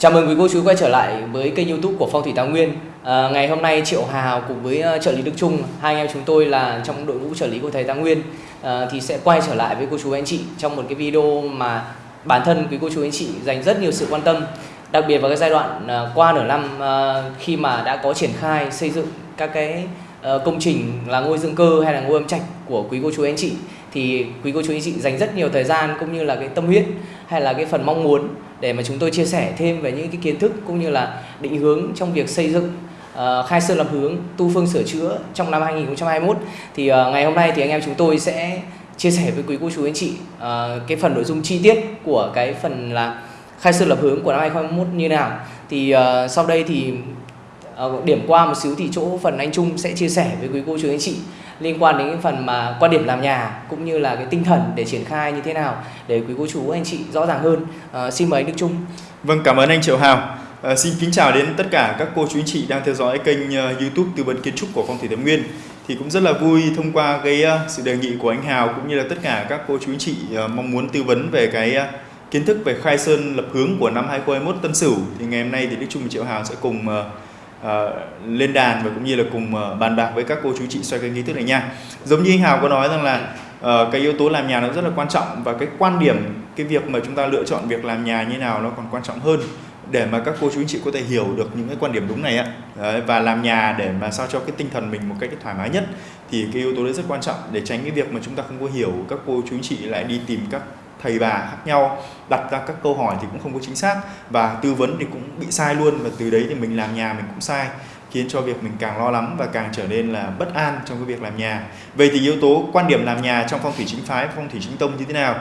Chào mừng quý cô chú quay trở lại với kênh youtube của Phong Thủy Tào Nguyên. À, Ngày hôm nay Triệu Hào cùng với ờ, trợ lý Đức Trung Hai anh em chúng tôi là trong đội ngũ trợ lý của thầy Tào Nguyên à, Thì sẽ quay trở lại với cô chú anh chị Trong một cái video mà bản thân quý cô chú anh chị dành rất nhiều sự quan tâm Đặc biệt vào cái giai đoạn à, qua nửa năm à, Khi mà đã có triển khai xây dựng các cái à, công trình là ngôi dương cơ hay là ngôi âm trạch của quý cô chú anh chị. Thì quý cô chú anh chị dành rất nhiều thời gian cũng như là cái tâm huyết hay là cái phần mong muốn để mà chúng tôi chia sẻ thêm về những cái kiến thức cũng như là định hướng trong việc xây dựng uh, khai sơn lập hướng tu phương sửa chữa trong năm 2021 thì uh, ngày hôm nay thì anh em chúng tôi sẽ chia sẻ với quý cô chú anh chị uh, cái phần nội dung chi tiết của cái phần là khai sơn lập hướng của năm 2021 như nào. Thì uh, sau đây thì uh, điểm qua một xíu thì chỗ phần anh Trung sẽ chia sẻ với quý cô chú anh chị liên quan đến cái phần mà quan điểm làm nhà cũng như là cái tinh thần để triển khai như thế nào để quý cô chú anh chị rõ ràng hơn. À, xin mời anh Đức Trung. Vâng cảm ơn anh Triệu Hào. À, xin kính chào đến tất cả các cô chú anh chị đang theo dõi kênh uh, YouTube tư vấn kiến trúc của phong thủy Thái Nguyên. Thì cũng rất là vui thông qua cái uh, sự đề nghị của anh Hào cũng như là tất cả các cô chú anh chị uh, mong muốn tư vấn về cái uh, kiến thức về khai sơn lập hướng của năm 2021 Tân Sửu. Thì ngày hôm nay thì Đức Trung và Triệu Hào sẽ cùng uh, uh, lên đàn và cũng như là cùng uh, bàn bạc với các cô chú chị xoay cái nghi thức này nha. Giống như anh Hào có nói rằng là uh, cái yếu tố làm nhà nó rất là quan trọng và cái quan điểm cái việc mà chúng ta lựa chọn việc làm nhà như nào nó còn quan trọng hơn để mà các cô chú anh chị có thể hiểu được những cái quan điểm đúng này ạ đấy, và làm nhà để mà sao cho cái tinh thần mình một cách thoải mái nhất thì cái yếu tố đấy rất quan trọng để tránh cái việc mà chúng ta không có hiểu các cô chú anh chị lại đi tìm các thầy bà khác nhau, đặt ra các câu hỏi thì cũng không có chính xác và tư vấn thì cũng bị sai luôn và từ đấy thì mình làm nhà mình cũng sai, khiến cho việc mình càng lo lắng và càng trở nên là bất an trong cái việc làm nhà. Vậy thì yếu tố quan điểm làm nhà trong phong thủy chính phái, phong thủy chính tông như thế nào?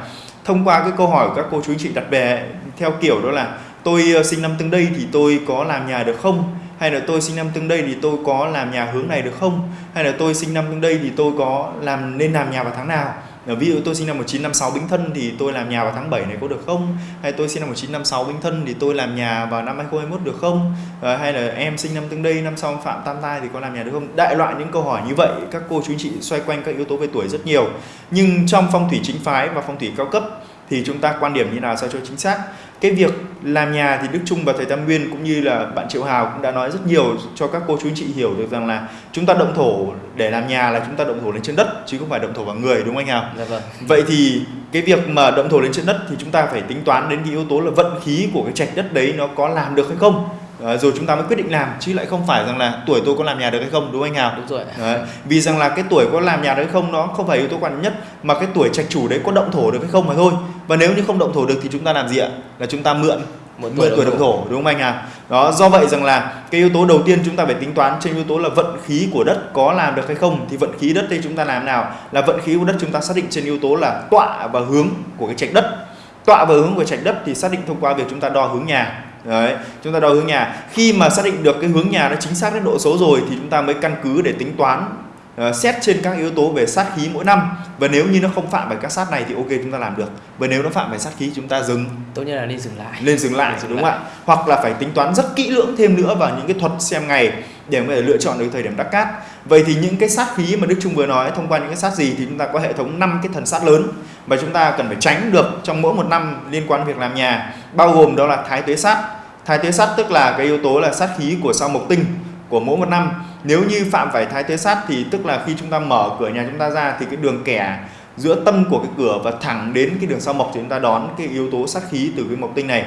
Thông qua cái câu hỏi của các cô chú anh chị đặt về, theo kiểu đó là, tôi ờ, sinh năm tương đây thì tôi có làm nhà được không? Hay là tôi sinh năm tương đây thì tôi có làm nhà hướng này được không? Hay là tôi sinh năm tương đây thì tôi có làm, nên làm nhà vào tháng nào? Ờ, ví dụ tôi sinh năm 1956 Bính Thân thì tôi làm nhà vào tháng 7 này có được không? Hay tôi sinh năm 1956 Bính Thân thì tôi làm nhà vào năm 2021 được không? À, hay là em sinh năm tương đây năm sau Phạm Tam Tai thì có làm nhà được không? Đại loại những câu hỏi như vậy các cô chú chị xoay quanh các yếu tố về tuổi rất nhiều. Nhưng trong phong thủy chính phái và phong thủy cao cấp thì chúng ta quan điểm như nào sao cho chính xác cái việc làm nhà thì Đức Trung và thầy Tam Nguyên cũng như là bạn Triệu Hào cũng đã nói rất nhiều cho các cô chú anh chị hiểu được rằng là chúng ta động thổ để làm nhà là chúng ta động thổ lên trên đất chứ không phải động thổ vào người đúng không anh Hào? Dạ vâng. Vậy thì cái việc mà động thổ lên trên đất thì chúng ta phải tính toán đến cái yếu tố là vận khí của cái trạch đất đấy nó có làm được hay không À, rồi chúng ta mới quyết định làm chứ lại không phải rằng là tuổi tôi có làm nhà được hay không đúng không anh Hào? Đúng rồi. Đấy. Vì rằng là cái tuổi có làm nhà được hay không nó không phải yếu tố quan nhất mà cái tuổi trạch chủ đấy có động thổ được hay không mà thôi. Và nếu như không động thổ được thì chúng ta làm gì ạ? Là chúng ta mượn Một mượn tuổi động thổ. đúng không anh à? Đó do vậy rằng là cái yếu tố đầu tiên chúng ta phải tính toán trên yếu tố là vận khí của đất có làm được hay không thì vận khí đất đây chúng ta làm nào? Là vận khí của đất chúng ta xác định trên yếu tố là tọa và hướng của cái trạch đất. Tọa và hướng của trạch đất thì xác định thông qua việc chúng ta đo hướng nhà. Đấy, chúng ta đo hướng nhà. Khi mà xác định được cái hướng nhà nó chính xác đến độ số rồi thì chúng ta mới căn cứ để tính toán uh, xét trên các yếu tố về sát khí mỗi năm. Và nếu như nó không phạm phải các sát này thì ok chúng ta làm được. Và nếu nó phạm phải sát khí chúng ta dừng. Tốt nhất là nên dừng lại. lên dừng lại Nên dừng đúng không ạ? Hoặc là phải tính toán rất kỹ lưỡng thêm nữa vào những cái thuật xem ngày để có thể lựa chọn được thời điểm đắc cát. Vậy thì những cái sát khí mà Đức Trung vừa nói thông qua những cái sát gì thì chúng ta có hệ thống 5 cái thần sát lớn. Mà chúng ta cần phải tránh được trong mỗi một năm liên quan việc làm nhà. Bao gồm đó là thái tuế sát. Thái tuế sát tức là cái yếu tố là sát khí của sao mộc tinh của mỗi một năm nếu như phạm phải thái tuế sát thì tức là khi chúng ta mở cửa nhà chúng ta ra thì cái đường kẻ giữa tâm của cái cửa và thẳng đến cái đường sao mộc thì chúng ta đón cái yếu tố sát khí từ cái mộc tinh này.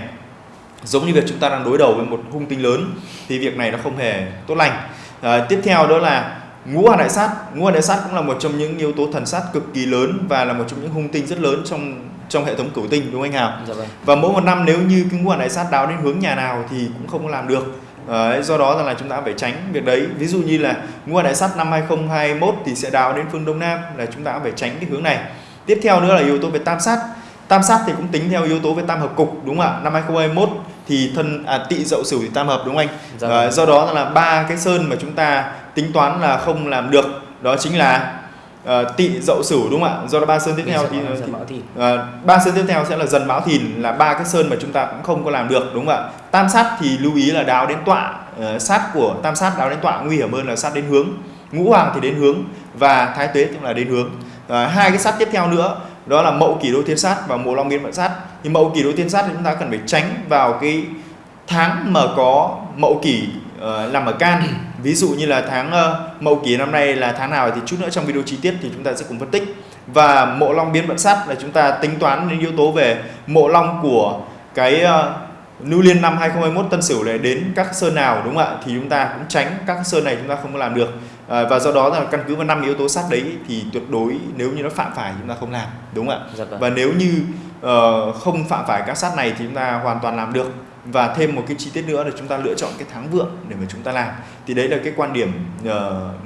Giống như việc chúng ta đang đối đầu với một hung tinh lớn thì việc này nó không hề tốt lành. À, tiếp theo đó là ngũ hành đại sát. Ngũ hành đại sát cũng là một trong những yếu tố thần sát cực kỳ lớn và là một trong những hung tinh rất lớn trong trong hệ thống cửu tinh đúng không anh Hào? Dạ vâng. và mỗi một năm nếu như cái ngũ hành đại sát đáo đến hướng nhà nào thì cũng không làm được Đấy, do đó rằng là chúng ta phải tránh việc đấy. Ví dụ như là ngũ hành đại sát năm 2021 thì sẽ đáo đến phương đông nam là chúng ta phải tránh cái hướng này. Tiếp theo nữa là yếu tố về tam sát. Tam sát thì cũng tính theo yếu tố về tam hợp cục đúng không ạ? Năm 2021 thì thân à, tỵ dậu sửu thì tam hợp đúng không anh? Dạ vâng. do đó là ba cái sơn mà chúng ta tính toán là không làm được đó chính là uh, tỵ dậu sửu đúng không ạ? Do đó ba sơn tiếp theo thì, Dần thì Thìn. Ờ, ba sơn tiếp theo sẽ là dần mão thìn là ba cái sơn mà chúng ta cũng không có làm được đúng không ạ? Tam sát thì lưu ý là đáo đến tọa Ờ, sát của tam sát đáo đến tọa nguy hiểm hơn là sát đến hướng. Ngũ hoàng thì đến hướng và thái tuế cũng là đến hướng. Hai cái sát tiếp theo nữa đó là mậu kỷ đô thiên sát và mùa long biến vận sát. Thì mậu kỷ đô thiên sát thì chúng ta cần phải tránh vào cái tháng mà có mậu kỷ uh, nằm ở can ví dụ như là tháng uh, mậu kỷ năm nay là tháng nào thì chút nữa trong video chi tiết thì chúng ta sẽ cùng phân tích và mộ long biến vận sát là chúng ta tính toán những yếu tố về mộ long của cái uh, Lưu Liên năm 2021 Tân Sửu này đến các sơn nào đúng không ạ? Thì chúng ta cũng tránh các sơn này chúng ta không có làm được. À, và do đó là căn cứ vào năm yếu tố sát đấy thì tuyệt đối nếu như nó phạm phải chúng ta không làm, đúng không ạ? Dạ vâng. Và nếu như uh, không phạm phải các sát này thì chúng ta hoàn toàn làm được. Và thêm một cái chi tiết nữa là chúng ta lựa chọn cái tháng vượng để mà chúng ta làm. Thì đấy là cái quan điểm uh,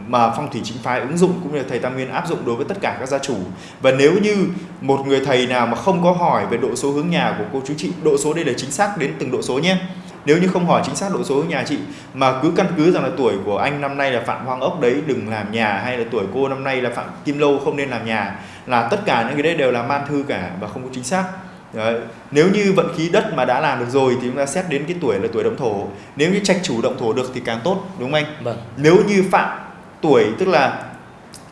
mà phong thủy chính phái ứng dụng cũng như là thầy tam nguyên áp dụng đối với tất cả các gia chủ. Và nếu như một người thầy nào mà không có hỏi về độ số hướng nhà của cô chú chị độ số đây là chính xác đến từng độ số nhé. Nếu như không hỏi chính xác độ số nhà chị mà cứ căn cứ rằng là tuổi của anh năm nay là phạm hoang ốc đấy đừng làm nhà hay là tuổi cô năm nay là phạm kim lâu không nên làm nhà là tất cả những cái đấy đều là man thư cả và không có chính xác Đấy. Nếu như vận khí đất mà đã làm được rồi thì chúng ta xét đến cái tuổi là tuổi động thổ. Nếu như trạch chủ động thổ được thì càng tốt, đúng không anh? Vâng. Nếu như phạm tuổi tức là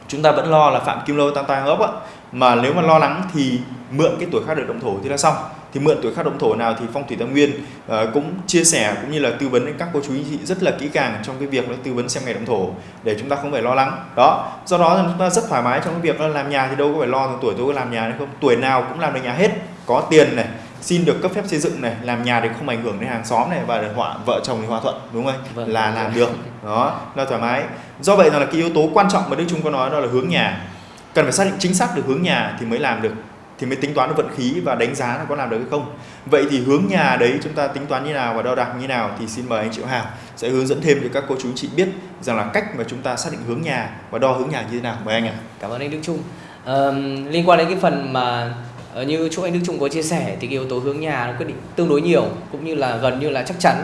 chúng ta vẫn lo là phạm kim lâu tam tang ốc á mà nếu mà lo lắng thì mượn cái tuổi khác được động thổ thì là xong thì mượn tuổi khác động thổ nào thì phong thủy tam nguyên uh, cũng chia sẻ cũng như là tư vấn đến các cô chú anh chị rất là kỹ càng trong cái việc tư vấn xem ngày động thổ để chúng ta không phải lo lắng. Đó do đó chúng ta rất thoải mái trong cái việc là làm nhà thì đâu có phải lo tuổi tôi có làm nhà hay không. Tuổi nào cũng làm được nhà hết có tiền này xin được cấp phép xây dựng này làm nhà thì không ảnh hưởng đến hàng xóm này và họa vợ chồng thì hòa thuận đúng không vâng. là làm được. Đó là thoải mái. Do vậy là cái yếu tố quan trọng mà đức trung có nói đó là hướng nhà. Cần phải xác định chính xác được hướng nhà thì mới làm được thì mới tính toán được vận khí và đánh giá là có làm được hay không. Vậy thì hướng nhà đấy chúng ta tính toán như nào và đo đạc như nào thì xin mời anh Triệu Hào sẽ hướng dẫn thêm cho các cô chú chị biết rằng là cách mà chúng ta xác định hướng nhà và đo hướng nhà như thế nào. Mời anh ạ. Cảm ơn anh Đức Trung. À, liên quan đến cái phần mà ờ, như chỗ anh Đức Trung có chia sẻ thì cái yếu tố hướng nhà nó quyết định tương đối nhiều cũng như là gần như là chắc chắn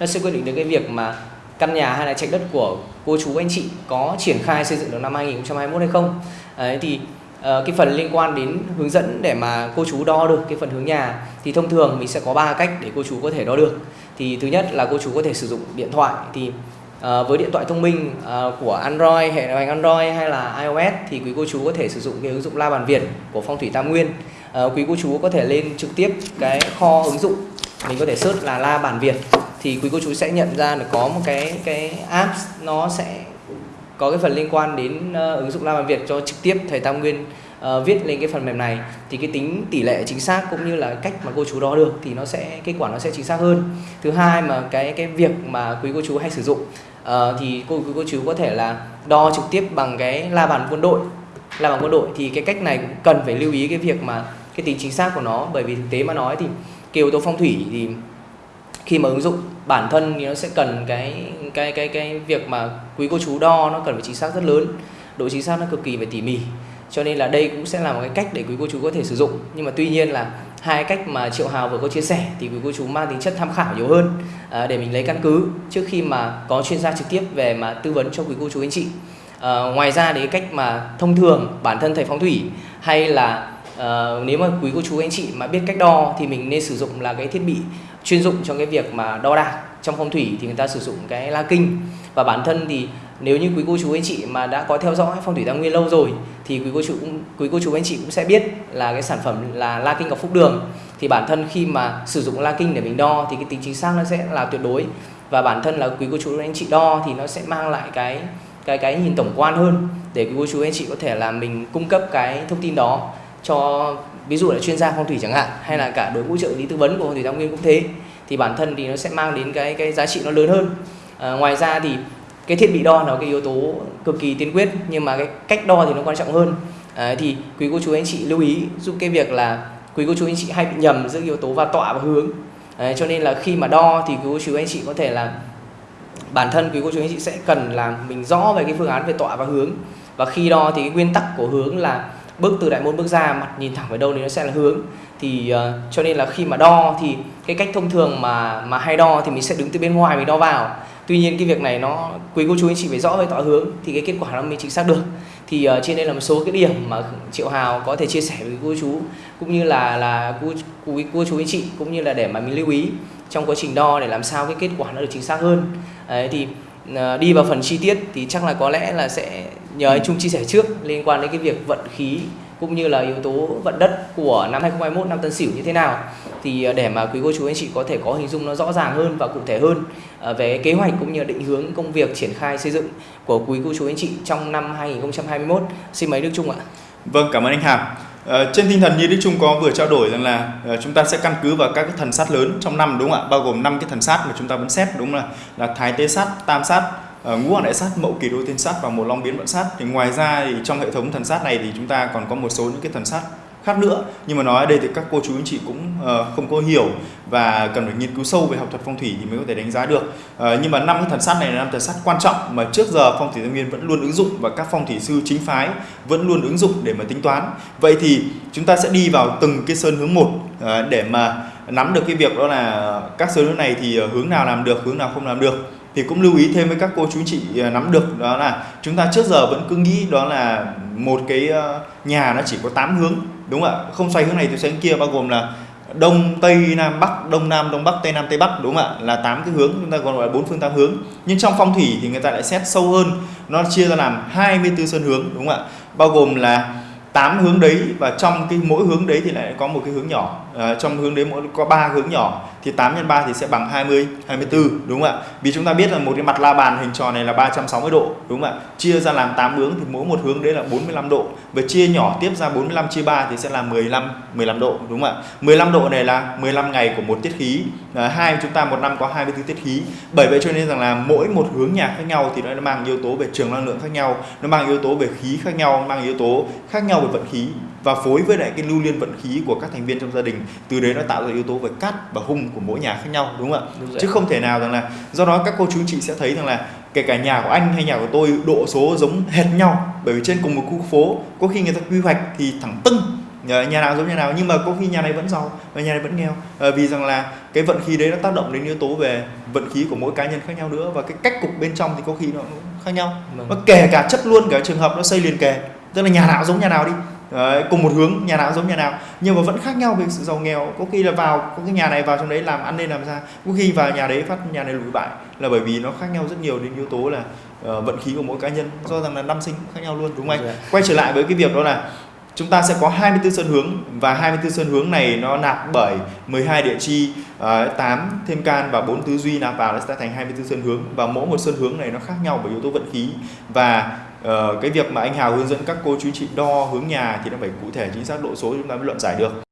nó sẽ quyết định đến cái việc mà căn nhà hay là trạch đất của cô chú anh chị có triển khai xây dựng được năm 2021 hay không. Đấy, thì Ờ, cái phần liên quan đến hướng dẫn để mà cô chú đo được cái phần hướng nhà thì thông thường mình sẽ có ba cách để cô chú có thể đo được. Thì thứ nhất là cô chú có thể sử dụng điện thoại thì À, với điện thoại thông minh à, của Android hệ điều hành Android hay là iOS thì quý cô chú có thể sử dụng cái ứng dụng La Bàn Việt của Phong thủy Tam Nguyên. Uh, quý cô chú có thể lên trực tiếp cái kho ứng dụng mình có thể search là la bàn việt thì quý cô chú sẽ nhận ra là có một cái cái app nó sẽ có cái phần liên quan đến uh, ứng dụng la bản việt cho trực tiếp thầy tam nguyên uh, viết lên cái phần mềm này thì cái tính tỷ lệ chính xác cũng như là cách mà cô chú đo được thì nó sẽ kết quả nó sẽ chính xác hơn. Thứ hai mà cái cái việc mà quý cô chú hay sử dụng uh, thì cô quý cô chú có thể là đo trực tiếp bằng cái la bàn quân đội. La bàn quân đội thì cái cách này cũng cần phải lưu ý cái việc mà cái tính chính xác của nó bởi vì thực tế mà nói thì cái yếu tố phong thủy thì khi mà ứng dụng bản thân thì nó sẽ cần cái cái cái cái việc mà quý cô chú đo nó cần phải chính xác rất lớn. Độ chính xác nó cực kỳ phải tỉ mỉ. Cho nên là đây cũng sẽ là một cái cách để quý cô chú có thể sử dụng. Nhưng mà tuy nhiên là hai cách mà triệu hào vừa có chia sẻ thì quý cô chú mang tính chất tham khảo nhiều hơn à, để mình lấy căn cứ trước khi mà có chuyên gia trực tiếp về mà tư vấn cho quý cô chú anh chị. À, ngoài ra thì cái cách mà thông thường bản thân thầy phong thủy hay là uh, nếu mà quý cô chú anh chị mà biết cách đo thì mình nên sử dụng là cái thiết bị chuyên dụng trong cái việc mà đo đạc. Trong phong thủy thì người ta sử dụng cái la kinh. Và bản thân thì nếu như quý cô chú anh chị mà đã có theo dõi phong thủy tam nguyên lâu rồi, thì quý cô chú cũng, quý cô chú anh chị cũng sẽ biết là cái sản phẩm là la kinh ngọc phúc đường. Thì bản thân khi mà sử dụng la kinh để mình đo thì cái tính chính xác nó sẽ là tuyệt đối. Và bản thân là quý cô chú anh chị đo thì nó sẽ mang lại cái cái cái nhìn tổng quan hơn để quý cô chú anh chị có thể là mình cung cấp cái thông tin đó cho ví dụ là chuyên gia phong thủy chẳng hạn hay là cả đối ngũ trợ lý tư vấn của phong thủy tam nguyên cũng thế thì bản thân thì nó sẽ mang đến cái cái giá trị nó lớn hơn. À, ngoài ra thì cái thiết bị đo nó cái yếu tố cực kỳ tiên quyết nhưng mà cái cách đo thì nó quan trọng hơn. À, thì quý cô chú anh chị lưu ý giúp cái việc là quý cô chú anh chị hay bị nhầm giữa yếu tố và tọa và hướng. À, cho nên là khi mà đo thì quý cô chú anh chị có thể là bản thân quý cô chú anh chị sẽ cần là mình rõ về cái phương án về tọa và hướng. Và khi đo thì cái nguyên tắc của hướng là bước từ đại môn bước ra mặt nhìn thẳng về đâu thì nó sẽ là hướng. Thì uh, cho nên là khi mà đo thì cái cách thông thường mà mà hay đo thì mình sẽ đứng từ bên ngoài mình đo vào. Tuy nhiên cái việc này nó quý cô chú anh chị phải rõ về tọa hướng thì cái kết quả nó mới chính xác được. Thì uh, trên đây là một số cái điểm mà triệu hào có thể chia sẻ với cô chú cũng như là là cô, quý cô chú anh chị cũng như là để mà mình lưu ý trong quá trình đo để làm sao cái kết quả nó được chính xác hơn. Đấy, thì Ờ, đi vào phần chi tiết thì chắc là có lẽ là sẽ nhờ anh Trung chia sẻ trước liên quan đến cái việc vận khí cũng như là yếu tố vận đất của năm 2021 năm Tân Sửu như thế nào thì ờ, để mà quý cô chú anh chị có thể có hình dung nó rõ ràng hơn và cụ thể hơn ờ, về kế hoạch cũng như định hướng công việc triển khai xây dựng của quý cô chú anh chị trong năm 2021 xin mời Đức Trung ạ. Vâng cảm ơn anh Hàm. Ờ, trên tinh thần như Đức Trung có vừa trao đổi rằng là uh, chúng ta sẽ căn cứ vào các cái thần sát lớn trong năm đúng không ạ? Bao gồm năm cái thần sát mà chúng ta vẫn xét đúng là là thái tế sát, tam sát, uh, ngũ hoàng đại sát, mậu kỳ đô thiên sát và một long biến vận sát. Thì ngoài ra thì trong hệ thống thần sát này thì chúng ta còn có một số những cái thần sát khác nữa. Nhưng mà nói ở đây thì các cô chú anh chị cũng uh, không có hiểu và cần phải nghiên cứu sâu về học thuật phong thủy thì mới có thể đánh giá được. Uh, nhưng mà năm cái thần sát này là năm thần sát quan trọng mà trước giờ phong thủy tây nguyên vẫn luôn ứng dụng và các phong thủy sư chính phái vẫn luôn ứng dụng để mà tính toán. Vậy thì chúng ta sẽ đi vào từng cái sơn hướng một uh, để mà nắm được cái việc đó là các sơn hướng này thì hướng nào làm được hướng nào không làm được. Thì cũng lưu ý thêm với các cô chú chị nắm được đó là chúng ta trước giờ vẫn cứ nghĩ đó là một cái nhà nó chỉ có 8 hướng đúng không ạ? Không xoay hướng này thì xoay hướng kia, bao gồm là đông, tây, nam, bắc, đông, nam, đông, bắc, tây, nam, tây, bắc, đúng không ạ? Là tám cái hướng, chúng ta còn gọi là bốn phương tám hướng. Nhưng trong phong thủy thì người ta lại xét sâu hơn, nó chia ra làm 24 sơn hướng, đúng không ạ? Bao gồm là tám hướng đấy và trong cái mỗi hướng đấy thì lại có một cái hướng nhỏ à, trong hướng đấy mỗi có ba hướng nhỏ thì 8 x 3 thì sẽ bằng 20 24 đúng không ạ? Vì chúng ta biết là một cái mặt la bàn hình tròn này là 360 độ đúng không ạ? Chia ra làm 8 hướng thì mỗi một hướng đấy là 45 độ. Và chia nhỏ tiếp ra 45 chia 3 thì sẽ là 15 15 độ đúng không ạ? 15 độ này là 15 ngày của một tiết khí. À, hai chúng ta một năm có 24 tiết khí. Bởi vậy cho nên rằng là mỗi một hướng nhà khác nhau thì nó mang yếu tố về trường năng lượng khác nhau nó mang yếu tố về khí khác nhau mang yếu tố khác nhau về vận khí và phối với lại cái lưu liên vận khí của các thành viên trong gia đình từ đấy nó tạo ra yếu tố về cát và hung của mỗi nhà khác nhau đúng không ạ? Đúng chứ không thể nào rằng là do đó các cô chú chị sẽ thấy rằng là kể cả nhà của anh hay nhà của tôi độ số giống hệt nhau bởi vì trên cùng một khu phố có khi người ta quy hoạch thì thẳng tưng nhà nào giống nhà nào nhưng mà có khi nhà này vẫn giàu và nhà này vẫn nghèo. À, vì rằng là cái vận khí đấy nó tác động đến yếu tố về vận khí của mỗi cá nhân khác nhau nữa và cái cách cục bên trong thì có khi nó cũng khác nhau. Vâng. và kể cả chất luôn cả trường hợp nó xây liền kề tức là nhà nào giống nhà nào đi Đấy, cùng một hướng nhà nào giống nhà nào. Nhưng mà vẫn khác nhau về sự giàu nghèo. Có khi là vào có cái nhà này vào trong đấy làm ăn nên làm ra. Có khi vào nhà đấy phát nhà này lùi bại. Là bởi vì nó khác nhau rất nhiều đến yếu tố là uh, vận khí của mỗi cá nhân. Do rằng là năm sinh khác nhau luôn đúng không anh? Dạ. quay trở lại với cái việc đó là chúng ta sẽ có 24 sơn hướng. Và 24 sơn hướng này nó nạp bởi 12 địa chi, uh, 8 thêm can và 4 tứ duy nạp vào nó sẽ thành 24 sơn hướng. Và mỗi một sơn hướng này nó khác nhau bởi yếu tố vận khí. Và Ờ, cái việc mà anh Hào hướng dẫn các cô chú chị đo hướng nhà thì nó phải cụ thể, chính xác độ số chúng ta mới luận giải được.